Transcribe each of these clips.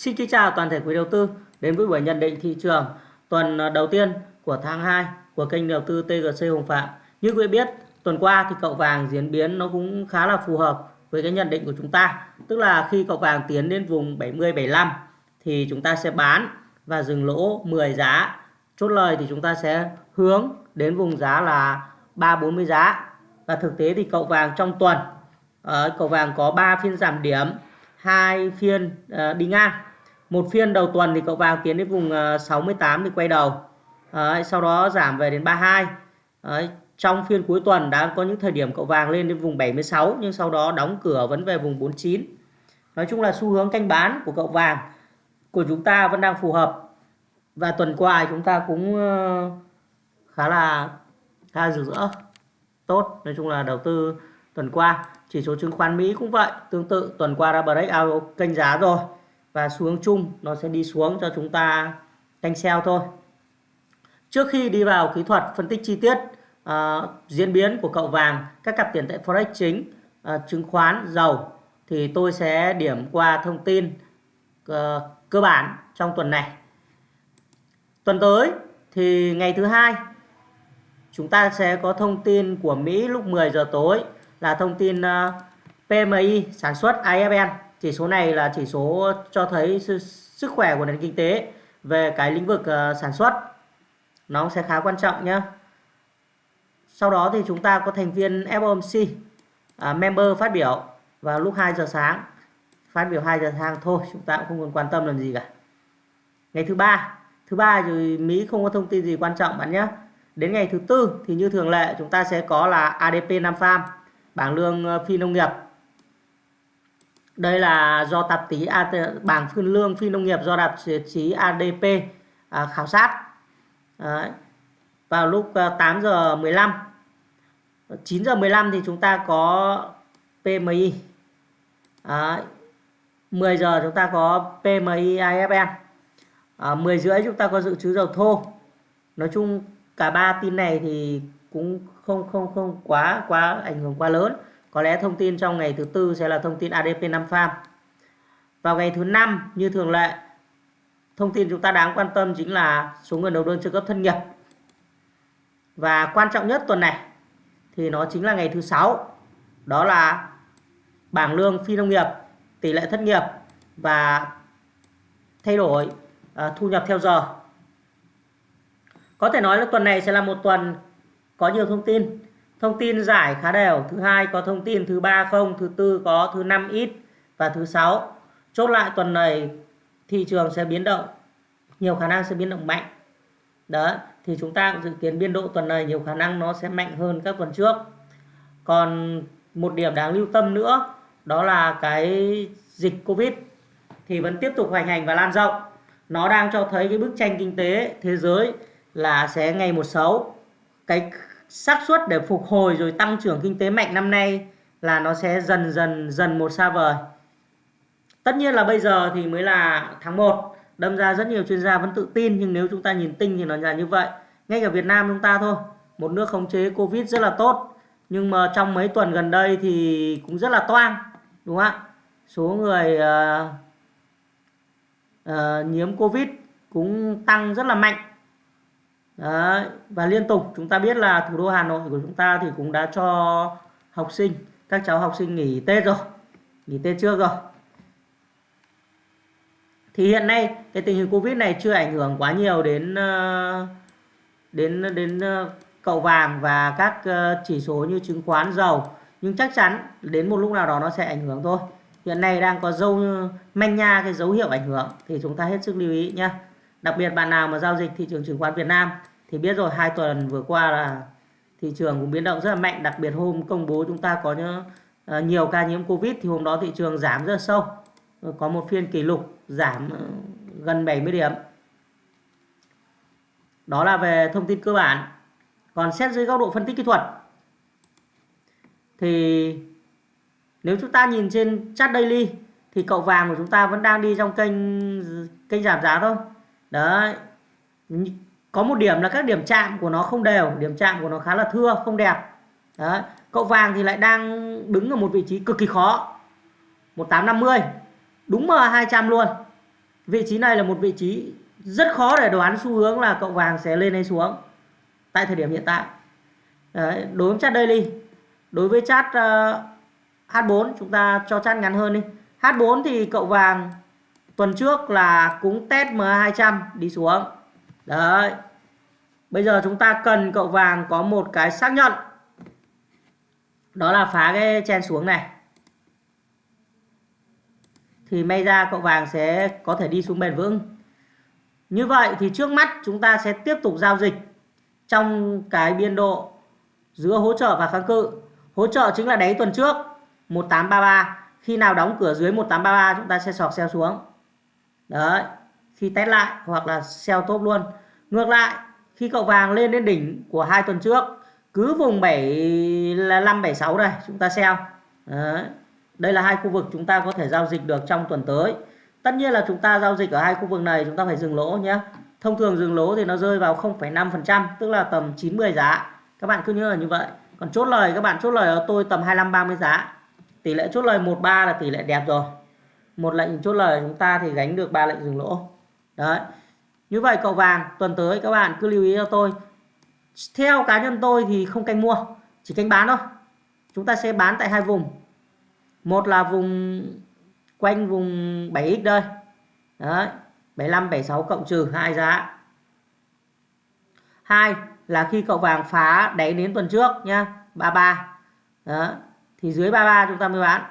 Xin kính chào toàn thể quý đầu tư đến với buổi nhận định thị trường tuần đầu tiên của tháng 2 của kênh đầu tư TGC Hồng Phạm. Như quý biết, tuần qua thì cậu vàng diễn biến nó cũng khá là phù hợp với cái nhận định của chúng ta. Tức là khi cậu vàng tiến đến vùng 70 75 thì chúng ta sẽ bán và dừng lỗ 10 giá. Chốt lời thì chúng ta sẽ hướng đến vùng giá là 340 giá. Và thực tế thì cậu vàng trong tuần ờ, cậu vàng có 3 phiên giảm điểm, hai phiên ờ, đi ngang một phiên đầu tuần thì cậu vàng tiến đến vùng ờ, 68 thì quay đầu. Đấy, sau đó giảm về đến 32 Đấy, trong phiên cuối tuần đã có những thời điểm cậu vàng lên đến vùng 76 nhưng sau đó đóng cửa vẫn về vùng 49 nói chung là xu hướng canh bán của cậu vàng của chúng ta vẫn đang phù hợp. Và tuần qua chúng ta cũng ờ, khá là khá là rực rỡ tốt. Nói chung là đầu tư tuần qua chỉ số chứng khoán Mỹ cũng vậy. Tương tự tuần qua đã break out kênh giá rồi và xu hướng chung nó sẽ đi xuống cho chúng ta canh sell thôi. Trước khi đi vào kỹ thuật phân tích chi tiết uh, diễn biến của cậu vàng các cặp tiền tệ forex chính uh, chứng khoán dầu thì tôi sẽ điểm qua thông tin uh, cơ bản trong tuần này. Tuần tới thì ngày thứ hai chúng ta sẽ có thông tin của Mỹ lúc 10 giờ tối là thông tin uh, PMI sản xuất IFN chỉ số này là chỉ số cho thấy sức khỏe của nền kinh tế về cái lĩnh vực ờ, sản xuất. Nó sẽ khá quan trọng nhé sau đó thì chúng ta có thành viên FOMC à, member phát biểu vào lúc 2 giờ sáng. Phát biểu 2 giờ sáng thôi chúng ta cũng không còn quan tâm làm gì cả. Ngày thứ ba thứ ba thì Mỹ không có thông tin gì quan trọng bạn nhé đến ngày thứ tư thì như thường lệ chúng ta sẽ có là ADP Nam Farm bảng lương ờ, phi nông nghiệp đây là do tạp chí bảng phương lương phi nông nghiệp do tạp chí ADP à, khảo sát. Đấy. vào lúc à, 8 giờ 15 9 giờ 15 thì chúng ta có PMI Đấy. 10 giờ chúng ta có PMI IFN à, 10 rưỡi chúng ta có dự trữ dầu thô. Nói chung cả ba tin này thì cũng không không không quá quá ảnh hưởng quá lớn có lẽ thông tin trong ngày thứ tư sẽ là thông tin ADP 5 farm. Vào ngày thứ năm như thường lệ, thông tin chúng ta đáng quan tâm chính là số người nộp đơn trợ cấp thất nghiệp. Và quan trọng nhất tuần này thì nó chính là ngày thứ sáu. Đó là bảng lương phi nông nghiệp, tỷ lệ thất nghiệp và thay đổi uh, thu nhập theo giờ. Có thể nói là tuần này sẽ là một tuần có nhiều thông tin thông tin giải khá đều. Thứ hai, có thông tin. Thứ ba không. Thứ tư có. Thứ năm ít. Và thứ sáu, chốt lại tuần này, thị trường sẽ biến động. Nhiều khả năng sẽ biến động mạnh. Đó, thì chúng ta cũng dự kiến biên độ tuần này nhiều khả năng nó sẽ mạnh hơn các tuần trước. Còn một điểm đáng lưu tâm nữa, đó là cái dịch covid thì vẫn tiếp tục hoành hành và lan rộng. Nó đang cho thấy cái bức tranh kinh tế thế giới là sẽ ngày một xấu. Cái xác suất để phục hồi rồi tăng trưởng kinh tế mạnh năm nay là nó sẽ dần dần dần một xa vời. Tất nhiên là bây giờ thì mới là tháng 1, đâm ra rất nhiều chuyên gia vẫn tự tin nhưng nếu chúng ta nhìn tinh thì nó là như vậy. Ngay cả Việt Nam chúng ta thôi, một nước khống chế Covid rất là tốt, nhưng mà trong mấy tuần gần đây thì cũng rất là toang, đúng không ạ? Số người uh, uh, nhiễm Covid cũng tăng rất là mạnh Đấy. và liên tục, chúng ta biết là thủ đô Hà Nội của chúng ta thì cũng đã cho học sinh, các cháu học sinh nghỉ Tết rồi, nghỉ Tết trước rồi. Thì hiện nay, cái tình hình Covid này chưa ảnh hưởng quá nhiều đến ờ, đến đến ờ, cậu vàng và các ờ, chỉ số như chứng khoán, dầu. Nhưng chắc chắn đến một lúc nào đó nó sẽ ảnh hưởng thôi. Hiện nay đang có dấu, manh nha cái dấu hiệu ảnh hưởng thì chúng ta hết sức lưu ý nhé đặc biệt bạn nào mà giao dịch thị trường chứng khoán Việt Nam thì biết rồi, hai tuần vừa qua là thị trường cũng biến động rất là mạnh. Đặc biệt hôm công bố chúng ta có ờ, nhiều ca nhiễm covid thì hôm đó thị trường giảm rất là sâu. Ờ, có một phiên kỷ lục giảm ờ, gần 70 điểm. Đó là về thông tin cơ bản. Còn xét dưới góc độ phân tích kỹ thuật, thì nếu chúng ta nhìn trên chart daily thì cậu vàng của chúng ta vẫn đang đi trong kênh kênh giảm giá thôi. Đấy có một điểm là các điểm chạm của nó không đều điểm chạm của nó khá là thưa không đẹp. Đấy. cậu vàng thì lại đang đứng ở một vị trí cực kỳ khó 1850 đúng M200 luôn. Vị trí này là một vị trí rất khó để đoán xu hướng là cậu vàng sẽ lên hay xuống tại thời điểm hiện tại. Đấy, đối với chart daily đối với chart uh, ờ, H4 chúng ta cho chart ngắn hơn đi. H4 thì cậu vàng tuần trước là cũng test M200 đi xuống đấy. Bây giờ chúng ta cần cậu vàng có một cái xác nhận. Đó là phá cái chen xuống này. Thì may ra cậu vàng sẽ có thể đi xuống bền vững. Như vậy thì trước mắt chúng ta sẽ tiếp tục giao dịch trong cái biên độ giữa hỗ trợ và kháng cự. Hỗ trợ chính là đáy tuần trước 1833 khi nào đóng cửa dưới 1833 chúng ta sẽ sọt sell xuống. Đấy. Khi test lại hoặc là sell top luôn ngược lại khi cậu vàng lên đến đỉnh của hai tuần trước cứ vùng 7 là 5 7 6 này chúng ta sell đấy. đây là hai khu vực chúng ta có thể giao dịch được trong tuần tới. Tất nhiên là chúng ta giao dịch ở hai khu vực này chúng ta phải dừng lỗ nhé. Thông thường dừng lỗ thì nó rơi vào 0,5% tức là tầm 90 giá. Các bạn cứ nhớ là như vậy. Còn chốt lời các bạn chốt lời ở tôi tầm 25 30 giá. Tỷ lệ chốt lời 13 là tỷ lệ đẹp rồi. Một lệnh chốt lời chúng ta thì gánh được ba lệnh dừng lỗ. Đấy như vậy cậu vàng, tuần tới các bạn cứ lưu ý cho tôi. Theo cá nhân tôi thì không canh mua, chỉ canh bán thôi. Chúng ta sẽ bán tại hai vùng. Một là vùng quanh vùng 7x đây. Đấy 75 76 cộng trừ hai giá. Hai là khi cậu vàng phá đáy đến tuần trước nhá 33 đó thì dưới 33 chúng ta mới bán.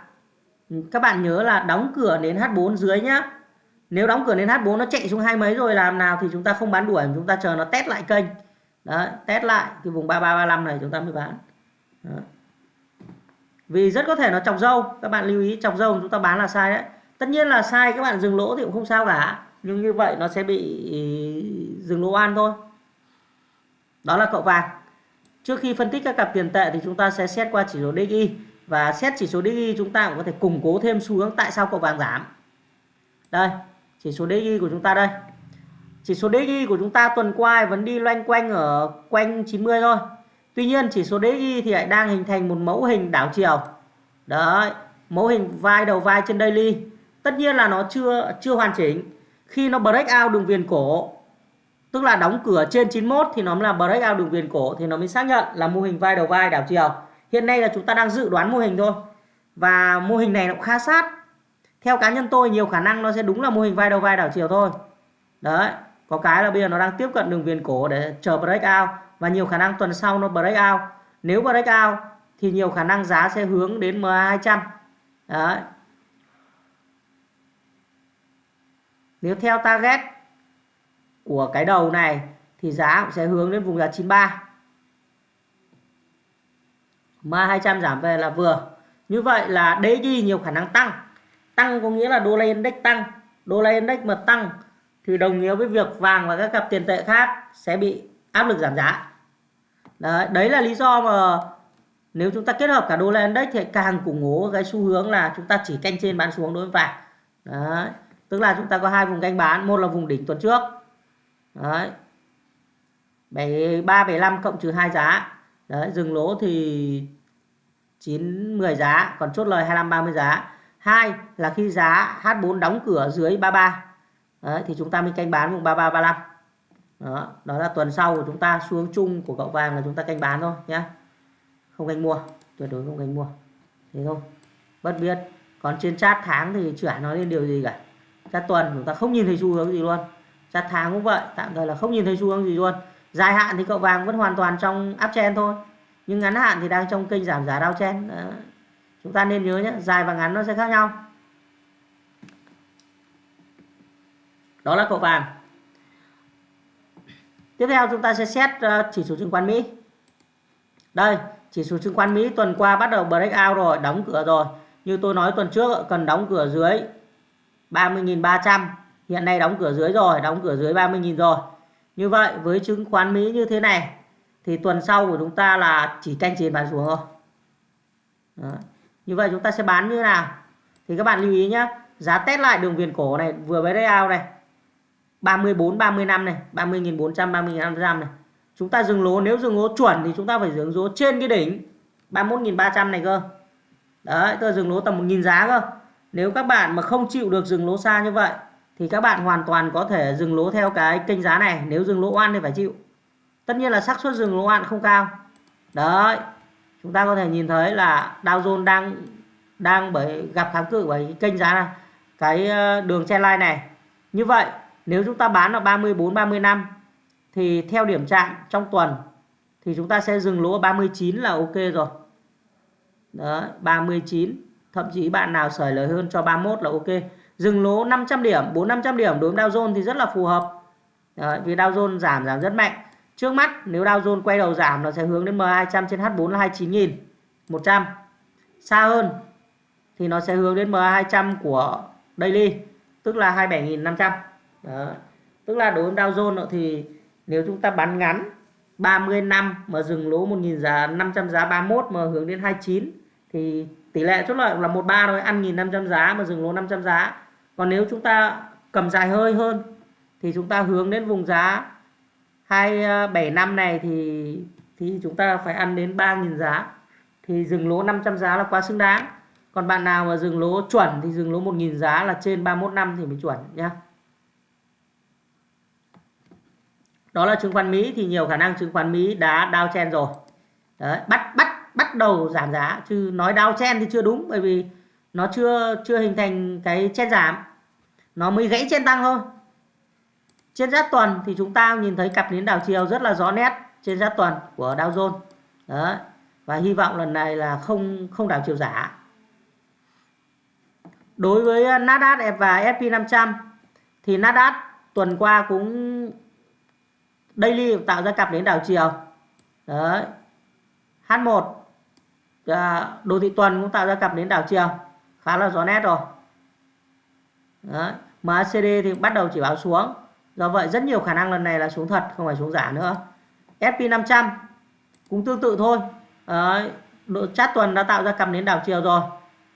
Các bạn nhớ là đóng cửa đến H4 dưới nhá nếu đóng cửa đến H4 nó chạy xuống hai mấy rồi làm nào thì chúng ta không bán đuổi, chúng ta chờ nó test lại kênh. Đấy, test lại cái vùng 3335 này chúng ta mới bán. Đó. vì rất có thể nó chọc dâu, các bạn lưu ý chọc dâu chúng ta bán là sai đấy. Tất nhiên là sai, các bạn dừng lỗ thì cũng không sao cả. Nhưng như vậy nó sẽ bị dừng lỗ an thôi. Đó là cậu vàng. Trước khi phân tích các cặp tiền tệ thì chúng ta sẽ xét qua chỉ số DXY và xét chỉ số DXY chúng ta cũng có thể củng cố thêm xu hướng tại sao cậu vàng giảm. Đây chỉ số DXY của chúng ta đây. Chỉ số DXY của chúng ta tuần qua vẫn đi loanh quanh ở quanh 90 thôi. Tuy nhiên, chỉ số DXY thì lại đang hình thành một mẫu hình đảo chiều. Đấy, mẫu hình vai đầu vai trên daily. Tất nhiên là nó chưa chưa hoàn chỉnh. Khi nó break out đường viền cổ, tức là đóng cửa trên 91 thì nó mới là break out đường viền cổ thì nó mới xác nhận là mô hình vai đầu vai đảo chiều. Hiện nay là chúng ta đang dự đoán mô hình thôi. Và mô hình này nó cũng khá sát theo cá nhân tôi, nhiều khả năng nó sẽ đúng là mô hình vai đầu vai đảo chiều thôi. Đấy, có cái là bây giờ nó đang tiếp cận đường viền cổ để chờ breakout và nhiều khả năng tuần sau nó breakout nếu breakout thì nhiều khả năng giá sẽ hướng đến MA200 đấy. Nếu theo target của cái đầu này, thì giá cũng sẽ hướng đến vùng giá 93 MA 200 giảm về là vừa. Như vậy là DG nhiều khả năng tăng tăng có nghĩa là đô la index tăng. Đô la index mà tăng thì đồng nghĩa với việc vàng và các cặp tiền tệ khác sẽ bị áp lực giảm giá. Đấy, đấy là lý do mà nếu chúng ta kết hợp cả đô la index thì càng củng cố cái xu hướng là chúng ta chỉ canh trên bán xuống đối với vàng. Đấy tức là chúng ta có hai vùng canh bán một là vùng đỉnh tuần trước. Đấy 73 75 cộng trừ hai giá. Đấy dừng lỗ thì 9 10 giá còn chốt lời 25 30 giá hai là khi giá H4 đóng cửa dưới 33 đấy, thì chúng ta mới canh bán vùng 33 35 đó, đó là tuần sau của chúng ta xuống chung của cậu vàng là chúng ta canh bán thôi nhé không canh mua tuyệt đối không canh mua. Thế thôi bất biết. Còn trên chat tháng thì chưa nói lên điều gì cả. Chart tuần chúng ta không nhìn thấy xu hướng gì luôn. Chart tháng cũng vậy tạm thời là không nhìn thấy xu hướng gì luôn. Dài hạn thì cậu vàng vẫn hoàn toàn trong áp chen thôi. Nhưng ngắn hạn thì đang trong kênh giảm giá downtrend. Đó chúng ta nên nhớ nhé, dài và ngắn nó sẽ khác nhau. Đó là cậu vàng. Tiếp theo chúng ta sẽ xét ờ, chỉ số chứng khoán Mỹ. Đây, chỉ số chứng khoán Mỹ tuần qua bắt đầu break out rồi, đóng cửa rồi. Như tôi nói tuần trước, cần đóng cửa dưới 30.300 hiện nay đóng cửa dưới rồi, đóng cửa dưới 30.000 rồi. Như vậy, với chứng khoán Mỹ như thế này, thì tuần sau của chúng ta là chỉ canh trên bán xuống thôi. Đó như vậy chúng ta sẽ bán như thế nào? Thì các bạn lưu ý nhé giá test lại đường viền cổ này, vừa mới out này 34 35 này 30.400 30.500 này. Chúng ta dừng lỗ, nếu dừng lỗ chuẩn thì chúng ta phải dừng lỗ trên cái đỉnh 31.300 này cơ. Đấy tôi dừng lỗ tầm 1.000 giá cơ. Nếu các bạn mà không chịu được dừng lỗ xa như vậy, thì các bạn hoàn toàn có thể dừng lỗ theo cái kênh giá này. Nếu dừng lỗ oan thì phải chịu. Tất nhiên là xác suất dừng lỗ oan không cao. Đấy chúng ta có thể nhìn thấy là Dow Jones đang đang bởi gặp kháng cự bởi kênh giá này cái ờ, đường trend line này. Như vậy nếu chúng ta bán ở 34 35 thì theo điểm chạm trong tuần thì chúng ta sẽ dừng lỗ ở 39 là ok rồi. Đó 39 thậm chí bạn nào sởi lời hơn cho 31 là ok. Dừng lỗ 500 điểm 4 500 điểm đối với Dow Jones thì rất là phù hợp. Đấy, vì Dow Jones giảm giảm rất mạnh trước mắt, nếu Dow Jones quay đầu giảm nó sẽ hướng đến M200 trên H4 là 29.000 100 xa hơn thì nó sẽ hướng đến MA200 của daily, tức là 27.500 đó. Tức là đối với Dow Jones thì nếu chúng ta bán ngắn 30 năm mà dừng lỗ 1.000 giá 500 giá 31 mà hướng đến 29 thì tỷ lệ chốt lợi là 13 thôi, ăn 1.500 giá mà dừng lỗ 500 giá. Còn nếu chúng ta cầm dài hơi hơn thì chúng ta hướng đến vùng giá 275 ờ, này thì thì chúng ta phải ăn đến 3.000 giá. Thì dừng lỗ 500 giá là quá xứng đáng. Còn bạn nào mà dừng lỗ chuẩn thì dừng lỗ 1.000 giá là trên 31 năm thì mới chuẩn nhé đó là chứng khoán Mỹ thì nhiều khả năng chứng khoán Mỹ đã đao chen rồi. Đấy, bắt bắt bắt đầu giảm giá chứ nói đao chen thì chưa đúng bởi vì nó chưa chưa hình thành cái chen giảm. Nó mới gãy chen tăng thôi trên giá tuần thì chúng ta nhìn thấy cặp nến đảo chiều rất là rõ nét trên giá tuần của Dow Jones. Đó và hy vọng lần này là không không đảo chiều giả. Đối với Nasdaq và S&P 500 thì Nasdaq tuần qua cũng daily tạo ra cặp nến đảo chiều. Đấy. H1 à, đồ thị tuần cũng tạo ra cặp nến đảo chiều. Khá là rõ nét rồi. Đấy. MACD thì bắt đầu chỉ báo xuống do vậy, rất nhiều khả năng lần này là xuống thật, không phải xuống giả nữa. SP 500 cũng tương tự thôi. Đấy. độ chát tuần đã tạo ra cặp nến đảo chiều rồi.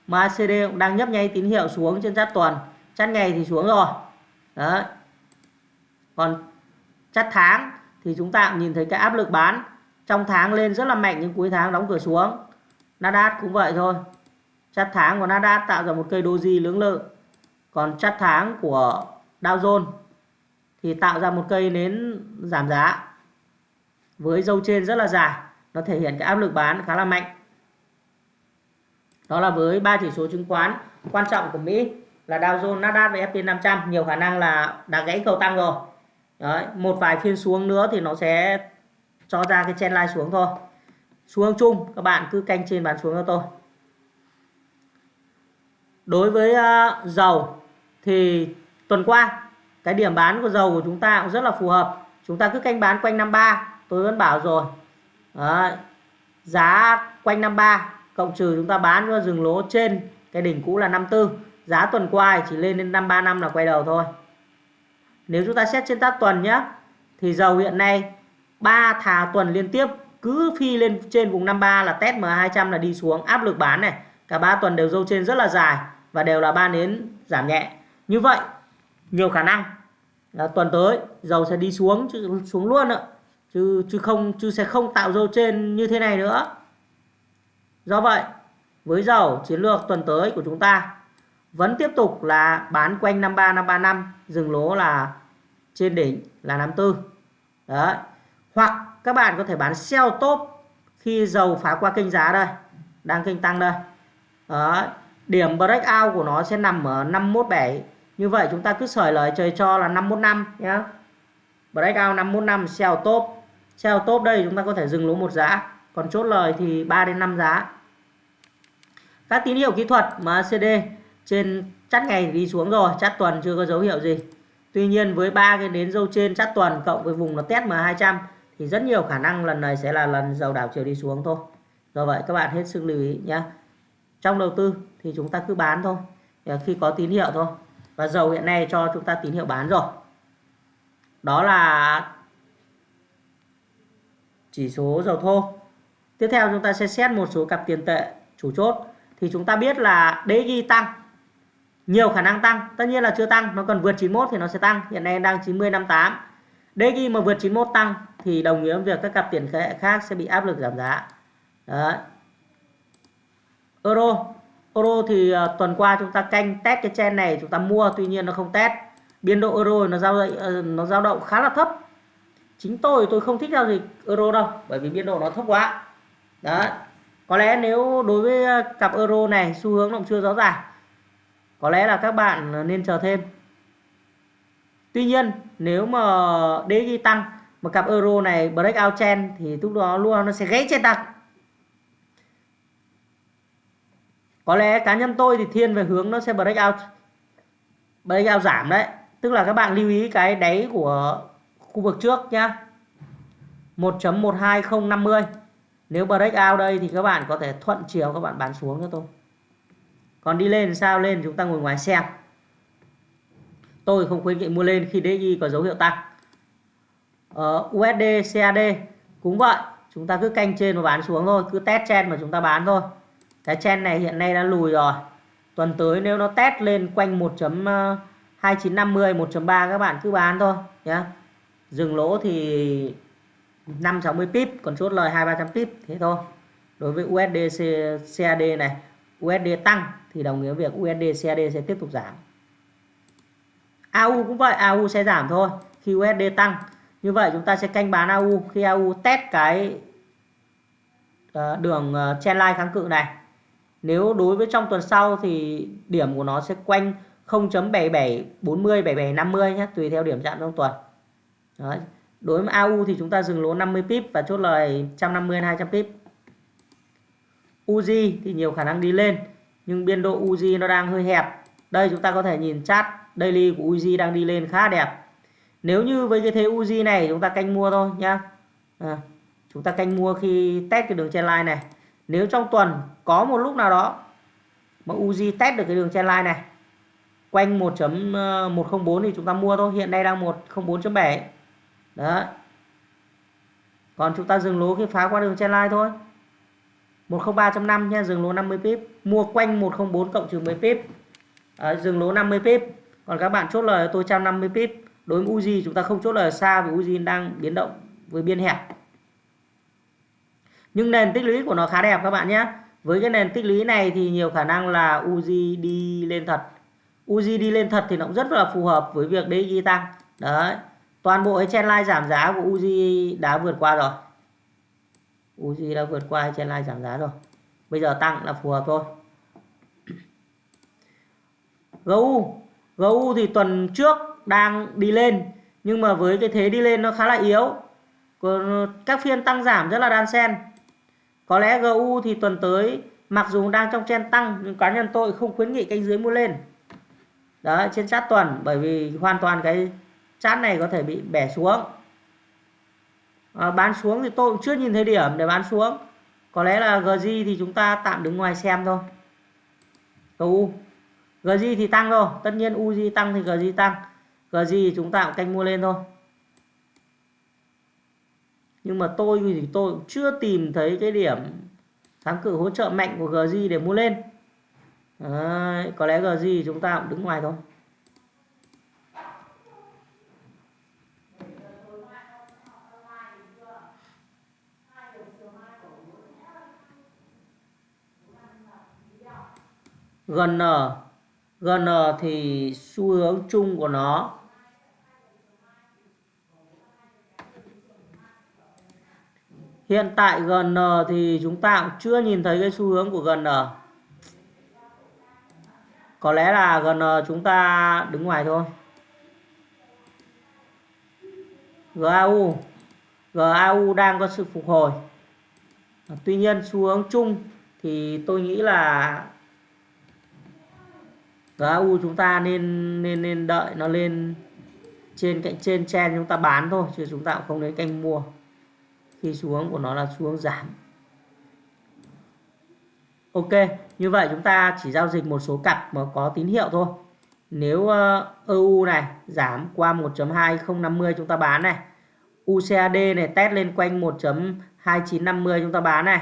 MACD cũng đang nhấp nháy tín hiệu xuống trên chát tuần. Chát ngày thì xuống rồi. Đấy. Còn chát tháng thì chúng ta cũng nhìn thấy cái áp lực bán. Trong tháng lên rất là mạnh, nhưng cuối tháng đóng cửa xuống. Nasdaq cũng vậy thôi. Chát tháng của Nasdaq tạo ra một cây doji lưỡng lự. Còn chát tháng của Dow Jones thì tạo ra một cây nến giảm giá với dâu trên rất là dài. Nó thể hiện cái áp lực bán khá là mạnh. Đó là với ba chỉ số chứng khoán. Quan trọng của Mỹ là Dow Jones, Nasdaq và S&P 500 nhiều khả năng là đã gãy cầu tăng rồi. Đấy, một vài phiên xuống nữa thì nó sẽ cho ra cái chen line xuống thôi. Xuống chung các bạn cứ canh trên bán xuống cho tôi. Đối với uh, dầu thì tuần qua cái điểm bán của dầu của chúng ta cũng rất là phù hợp. Chúng ta cứ canh bán quanh 53 tôi vẫn bảo rồi. Đấy, giá quanh 53 cộng trừ chúng ta bán cho dừng lỗ trên cái đỉnh cũ là 54 giá tuần qua chỉ lên đến 535 là quay đầu thôi. Nếu chúng ta xét trên tác tuần nhé thì dầu hiện nay 3 thà tuần liên tiếp cứ phi lên trên vùng 53 là test M200 là đi xuống. Áp lực bán này cả 3 tuần đều dâu trên rất là dài và đều là ba nến giảm nhẹ. Như vậy nhiều khả năng là tuần tới dầu sẽ đi xuống, chứ xuống luôn ạ. Chứ chứ không, chứ sẽ không tạo dầu trên như thế này nữa. Do vậy, với dầu chiến lược tuần tới của chúng ta vẫn tiếp tục là bán quanh 53 535 dừng lỗ là trên đỉnh là 54 đấy. Hoặc các bạn có thể bán sell top khi dầu phá qua kênh giá đây, đang kênh tăng đây. Đấy. điểm breakout của nó sẽ nằm ở 517 như vậy chúng ta cứ sởi lời trời cho là 515 nhé breakout 515 sell top. Sell top đây chúng ta có thể dừng lỗ một giá. Còn chốt lời thì 3 đến 5 giá. Các tín hiệu kỹ thuật MACD trên chắt ngày đi xuống rồi chắt tuần chưa có dấu hiệu gì. Tuy nhiên với ba cái nến dâu trên chắt tuần cộng với vùng nó test M200 thì rất nhiều khả năng lần này sẽ là lần dầu đảo chiều đi xuống thôi. Do vậy các bạn hết sức lưu ý nhé trong đầu tư thì chúng ta cứ bán thôi. Khi có tín hiệu thôi và dầu hiện nay cho chúng ta tín hiệu bán rồi. Đó là chỉ số dầu thô. Tiếp theo chúng ta sẽ xét một số cặp tiền tệ chủ chốt. Thì chúng ta biết là DXY tăng. Nhiều khả năng tăng. Tất nhiên là chưa tăng, nó cần vượt 91 thì nó sẽ tăng. Hiện nay đang 90 58 DXY mà vượt 91 tăng thì đồng nghĩa với việc các cặp tiền tệ khác sẽ bị áp lực giảm giá. Đấy. Euro. Euro thì uh, tuần qua chúng ta canh test cái chen này chúng ta mua tuy nhiên nó không test. Biên độ euro nó giao dịch, ờ, nó dao động khá là thấp. Chính tôi tôi không thích giao dịch euro đâu bởi vì biên độ nó thấp quá. Đó có lẽ nếu đối với cặp euro này xu hướng nó cũng chưa rõ ràng. Có lẽ là các bạn nên chờ thêm. Tuy nhiên nếu mà DXY tăng mà cặp euro này breakout trend thì lúc đó luôn nó sẽ gãy trên tăng. Có lẽ cá nhân tôi thì thiên về hướng nó sẽ breakout breakout giảm đấy. Tức là các bạn lưu ý cái đáy của khu vực trước nhá. 1.12050 nếu breakout đây thì các bạn có thể thuận chiều các bạn bán xuống cho tôi. Còn đi lên sao? Lên chúng ta ngồi ngoài xem. Tôi không khuyến nghị mua lên khi DI có dấu hiệu tăng. Ờ, USD CAD cũng vậy. Chúng ta cứ canh trên và bán xuống thôi. Cứ test trên mà chúng ta bán thôi cái chen này hiện nay đã lùi rồi. Tuần tới nếu nó test lên quanh 1.2950 1.3 ờ, các bạn cứ bán thôi nhé dừng lỗ thì 560 pip, còn chốt lời 2 300 pip, thế thôi. Đối với USD CAD này USD tăng thì đồng nghĩa việc USD CAD sẽ tiếp tục giảm. AU cũng vậy AU sẽ giảm thôi. Khi USD tăng, như vậy chúng ta sẽ canh bán AU khi AU test cái ờ, đường ờ, trendline kháng cự này nếu đối với trong tuần sau thì điểm của nó sẽ quanh 0.7740 7750 nhé tùy theo điểm chạm trong tuần. Đấy. đối với AU thì chúng ta dừng lỗ 50 pip và chốt lời 150 200 pip. UZ thì nhiều khả năng đi lên nhưng biên độ UZ nó đang hơi hẹp. Đây chúng ta có thể nhìn chart daily của UZ đang đi lên khá đẹp. Nếu như với cái thế UZ này chúng ta canh mua thôi nhá. À, chúng ta canh mua khi test cái đường trendline này nếu trong tuần có một lúc nào đó mà Uzi test được cái đường trendline này quanh 1.104 ờ, thì chúng ta mua thôi. Hiện nay đang 104.7 đó còn chúng ta dừng lỗ khi phá qua đường trendline thôi. 103.5 nha dừng lỗ 50 pip. Mua quanh 104 cộng trừ 10 pip. À, dừng lỗ 50 pip. Còn các bạn chốt lời tôi 150 pip. Đối với Uzi chúng ta không chốt lời xa vì Uzi đang biến động với biên hẹp nhưng nền tích lũy của nó khá đẹp các bạn nhé. Với cái nền tích lũy này thì nhiều khả năng là Uzi đi lên thật. Uzi đi lên thật thì nó cũng rất là phù hợp với việc DXY tăng. Đấy. Toàn bộ cái trendline giảm giá của Uzi đã vượt qua rồi. Uzi đã vượt qua cái trendline giảm giá rồi. Bây giờ tăng là phù hợp thôi. GU GU thì tuần trước đang đi lên, nhưng mà với cái thế đi lên nó khá là yếu. Còn các phiên tăng giảm rất là đan xen có lẽ GU thì tuần tới mặc dù đang trong trend tăng nhưng cá nhân tôi không khuyến nghị canh dưới mua lên. Đó trên sát tuần bởi vì hoàn toàn cái chart này có thể bị bẻ xuống. À, bán xuống thì tôi cũng chưa nhìn thấy điểm để bán xuống. Có lẽ là GG thì chúng ta tạm đứng ngoài xem thôi. GU GG thì tăng thôi. Tất nhiên UZ tăng thì GG tăng. GG thì chúng ta cũng canh mua lên thôi nhưng mà tôi thì tôi cũng chưa tìm thấy cái điểm kháng cự hỗ trợ mạnh của GZ để mua lên. Đấy, có lẽ GZ chúng ta cũng đứng ngoài thôi. GN GN thì xu hướng chung của nó Hiện tại GN thì chúng ta cũng chưa nhìn thấy cái xu hướng của GN. Có lẽ là GN chúng ta đứng ngoài thôi. GAU GAU đang có sự phục hồi. Tuy nhiên, xu hướng chung thì tôi nghĩ là GAU chúng ta nên nên nên đợi nó lên trên cạnh, trên trên chúng ta bán thôi, chứ chúng ta cũng không đến canh mua thì xu hướng của nó là xu hướng giảm. Ok, như vậy chúng ta chỉ giao dịch một số cặp mà có tín hiệu thôi. Nếu ờ, EU này giảm qua 1.2050 chúng ta bán này. UCAD này test lên quanh 1.2950 chúng ta bán này.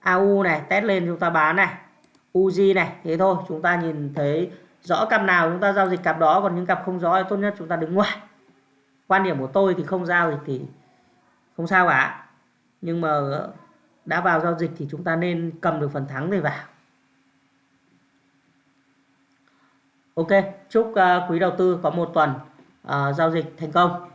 AU này test lên chúng ta bán này. UZ này, thế thôi, chúng ta nhìn thấy rõ cặp nào chúng ta giao dịch cặp đó, còn những cặp không rõ thì tốt nhất chúng ta đứng ngoài. Quan điểm của tôi thì không giao dịch thì không sao cả nhưng mà đã vào giao dịch thì chúng ta nên cầm được phần thắng để vào Ok, chúc à, quý đầu tư có một tuần uh, giao dịch thành công.